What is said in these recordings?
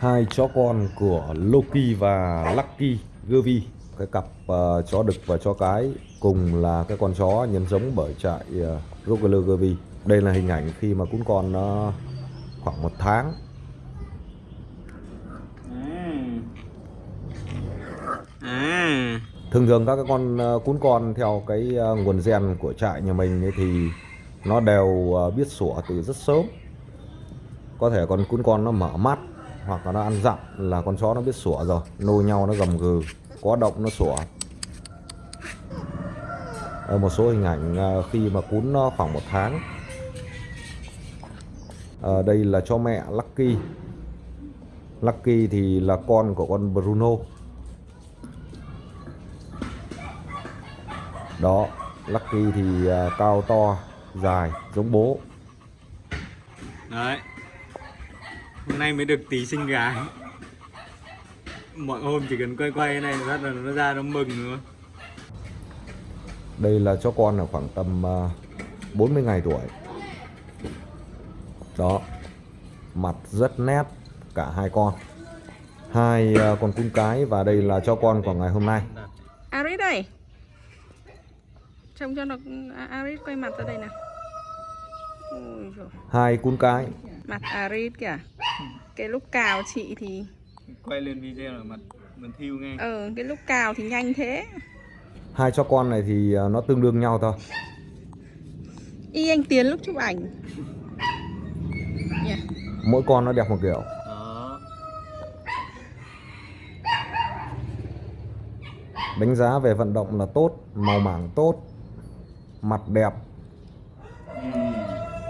hai chó con của Loki và Lucky Gervy, cái cặp uh, chó đực và chó cái cùng là cái con chó nhân giống bởi trại ờ, uh, Rottweiler Gervie đây là hình ảnh khi mà cún con nó khoảng một tháng. Thường thường các cái con ờ, cún con theo cái nguồn gen của trại nhà mình ấy thì nó đều biết sủa từ rất sớm. Có thể con cún con nó mở mắt hoặc là nó ăn dặm là con chó nó biết sủa rồi. Nô nhau nó gầm gừ, có động nó sủa. Ở một số hình ảnh à, khi mà cún nó khoảng một tháng. Ở đây là cho mẹ Lucky. Lucky thì là con của con Bruno. Đó, Lucky thì à, cao to, dài, giống bố. Đấy hôm nay mới được tí sinh gái. Mọi hôm chỉ cần quay quay cái này là bắt đầu nó ra nó mừng luôn đây là cho con ở khoảng tầm à, 40 ngày tuổi. Đó. Mặt rất nét cả hai con. Hai à, con cún cái và đây là cho con của ngày hôm nay. Aris đây Trông cho nó à, Aris quay mặt ra đây nào. Hai cún cái. Mặt Aris kìa. Cái lúc cào chị thì quay lên video là mặt mình thiêu nghe. Ờ cái lúc cào thì nhanh thế. Hai cho con này thì à, nó tương đương nhau thôi. Y anh Tiến lúc chụp ảnh. Nhỉ? mỗi con nó đẹp một kiểu. Đó. Đánh giá về vận động là tốt màu mảng tốt mặt đẹp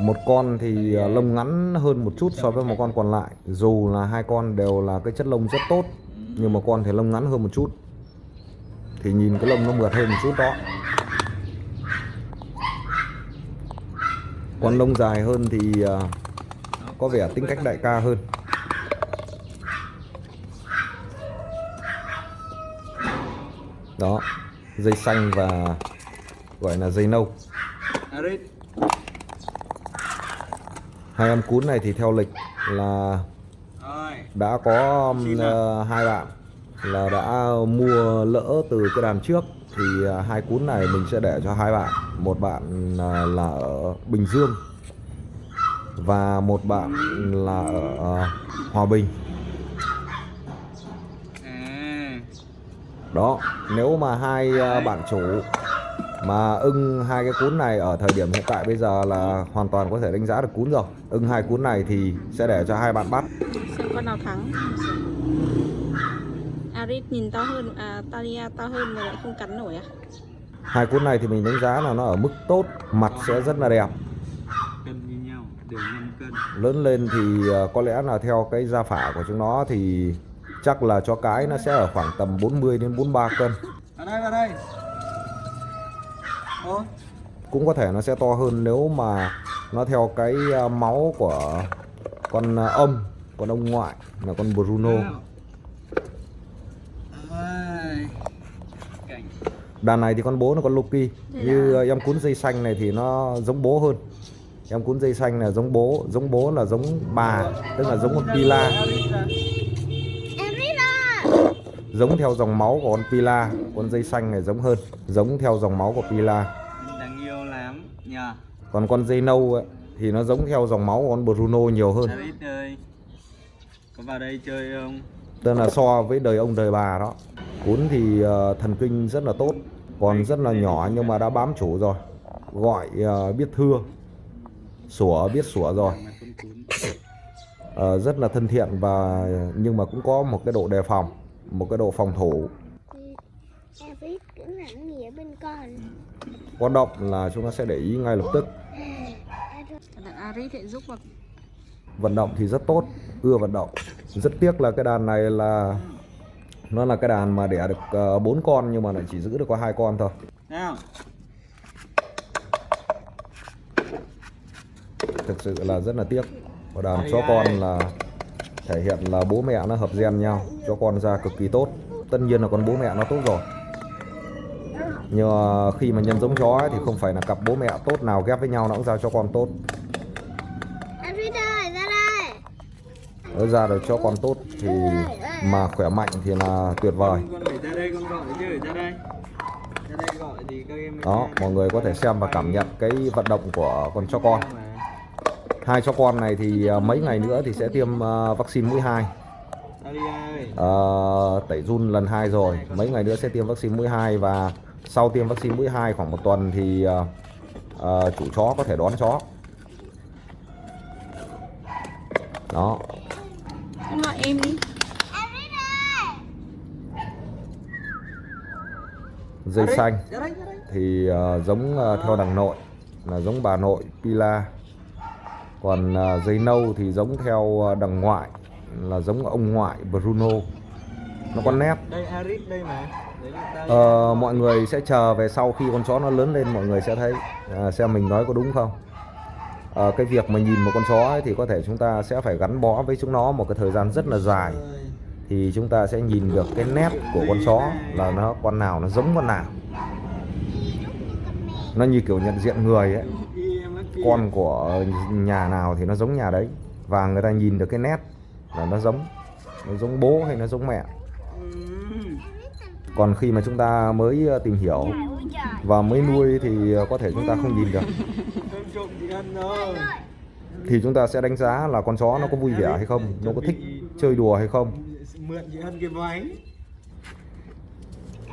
một con thì à, lông ngắn hơn một chút so với một con còn lại. Dù là hai con đều là cái chất lông rất tốt nhưng mà con thì lông ngắn hơn một chút. Thì nhìn cái lông nó mượt hơn một chút đó. Con lông dài hơn thì à, có vẻ tính cách đại ca hơn. Đó dây xanh và gọi là dây nâu hai em cún này thì theo lịch là đã có um, ờ, hai bạn là đã mua lỡ từ cái đàn trước. Thì ờ, hai cún này mình sẽ để cho hai bạn. Một bạn ờ, là ở Bình Dương và một bạn là ở Hòa Bình. À. Đó nếu mà hai bạn chủ mà ưng hai cái cún này ở thời điểm hiện tại bây giờ là hoàn toàn có thể đánh giá được cún rồi. Ưng hai cún này thì sẽ để cho hai bạn bắt. Xem con nào thắng. Aris nhìn to hơn à, Talia to hơn mà lại không cắn nổi à? Hai cún này thì mình đánh giá là nó ở mức tốt mặt sẽ rất là đẹp. Cân như nhau đều 5 cân. Lớn lên thì ờ, có lẽ là theo cái gia phả của chúng nó thì chắc là cho cái nó sẽ ở khoảng tầm 40 đến 43 cân. Vào đây vào đây cũng có thể nó sẽ to hơn nếu mà nó theo cái à, máu của con à, âm, con ông ngoại là con Bruno. Đàn này thì con bố nó con Loki. Như à, em cuốn dây xanh này thì nó giống bố hơn. Em cuốn dây xanh là giống bố giống bố là giống bà, tức là giống con Pila giống theo dòng máu của con Pila con dây xanh này giống hơn. Giống theo dòng máu của Pila. Đáng yêu lắm nhờ. Còn con dây nâu ấy, thì nó giống theo dòng máu của con Bruno nhiều hơn. Ơi có vào đây chơi không? Tức là so với đời ông đời bà đó. Cún thì ờ, thần kinh rất là tốt còn rất là nhỏ nhưng mà đã bám chủ rồi. Gọi ờ, biết thưa sủa biết sủa rồi. Ờ, rất là thân thiện và nhưng mà cũng có một cái độ đề phòng một cái độ phòng thủ. Có động là chúng ta sẽ để ý ngay lập tức. Đàn Aris lại giúp vào vận động thì rất tốt ưa vận động. Rất tiếc là cái đàn này là nó là cái đàn mà đẻ được ờ, bốn con nhưng mà lại chỉ giữ được có hai con thôi. Thực sự là rất là tiếc. Và đàn chó con là thể hiện là bố mẹ nó hợp gen nhau cho con ra cực kỳ tốt. Tất nhiên là con bố mẹ nó tốt rồi. Nhưng mà khi mà nhân giống chó ấy, thì không phải là cặp bố mẹ tốt nào ghép với nhau nó cũng ra cho con tốt. Ơi ra đây. Nếu ra được cho con tốt thì mà khỏe mạnh thì là tuyệt vời. Con phải ra đây con gọi chứ ra đây. Ra đây gọi thì các em mới đó mọi người có thể xem và cảm nhận cái vận động của con chó con. Hai chó con này thì à, mấy ngày nữa thì sẽ tiêm à, vaccine mũi 2 Dalia ơi Ờ, tẩy run lần 2 rồi. Mấy ngày nữa sẽ tiêm vaccine mũi 2 và sau tiêm vaccine mũi 2 khoảng một tuần thì ờ, ờ, chủ chó có thể đón chó. Đó. Gọi em đi. Dây xanh thì ờ, giống ờ, theo đằng nội là giống bà nội Pila còn dây nâu thì giống theo ờ, đằng ngoại là giống ông ngoại Bruno. Nó có nét. Đây Aris đây mà. Ờ, mọi người sẽ chờ về sau khi con chó nó lớn lên mọi người sẽ thấy à, xem mình nói có đúng không? Ờ, cái việc mà nhìn một con chó ấy, thì có thể chúng ta sẽ phải gắn bó với chúng nó một cái thời gian rất là dài. Thì chúng ta sẽ nhìn được cái nét của con chó là nó con nào nó giống con nào. Nó như kiểu nhận diện người ấy con của nhà nào thì nó giống nhà đấy. Và người ta nhìn được cái nét là nó giống nó giống bố hay nó giống mẹ. Còn khi mà chúng ta mới ờ, tìm hiểu và mới nuôi thì ờ, có thể chúng ta không nhìn được. Thì chúng ta sẽ đánh giá là con chó nó có vui vẻ hay không, nó có thích chơi đùa hay không.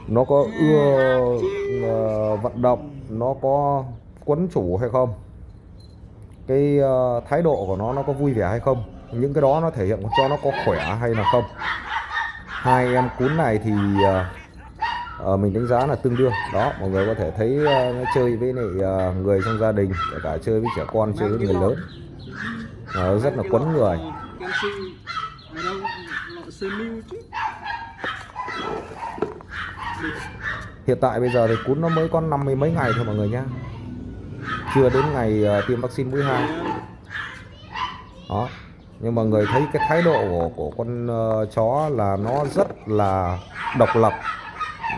Nó có ưa ờ, vận động, nó có quấn chủ hay không cái ờ, thái độ của nó nó có vui vẻ hay không? Những cái đó nó thể hiện cho nó có khỏe hay là không? Hai em cún này thì ờ, ờ mình đánh giá là tương đương. Đó mọi người có thể thấy uh, nó chơi với lại uh, người trong gia đình kể cả chơi với trẻ con chơi với người lớn. Uh, rất là quấn người. Hiện tại bây giờ thì cún nó mới có năm mươi mấy ngày thôi mọi người nhá chưa đến ngày ờ, tiêm vaccine mũi hai. Đó. Nhưng mà người thấy cái thái độ của, của con ờ, chó là nó rất là độc lập.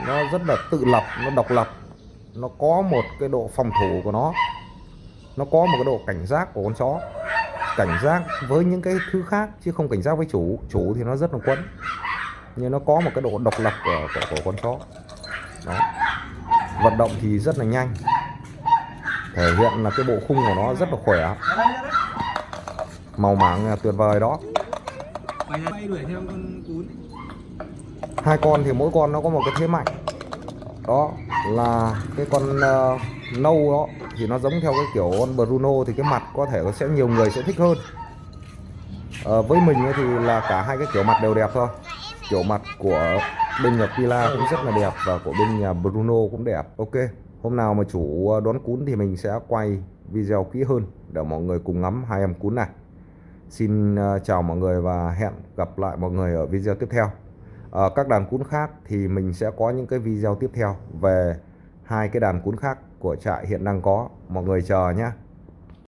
Nó rất là tự lập nó độc lập. Nó có một cái độ phòng thủ của nó. Nó có một cái độ cảnh giác của con chó. Cảnh giác với những cái thứ khác chứ không cảnh giác với chủ. Chủ thì nó rất là quấn nhưng nó có một cái độ độc lập của, của, của con chó. Đó. Vận động thì rất là nhanh thể hiện là cái bộ khung của nó rất là khỏe. Màu máng tuyệt vời đó. Hai con thì mỗi con nó có một cái thế mạnh. Đó là cái con uh, nâu đó thì nó giống theo cái kiểu con Bruno thì cái mặt có thể sẽ nhiều người sẽ thích hơn. À, với mình thì là cả hai cái kiểu mặt đều đẹp thôi. Kiểu mặt của bên nhà Pila cũng rất là đẹp và của bên nhà Bruno cũng đẹp. Ok hôm nào mà chủ ờ, đón cún thì mình sẽ quay video kỹ hơn để mọi người cùng ngắm hai em cún này. Xin ờ, chào mọi người và hẹn gặp lại mọi người ở video tiếp theo. Ở các đàn cún khác thì mình sẽ có những cái video tiếp theo về hai cái đàn cún khác của trại hiện đang có. Mọi người chờ nhé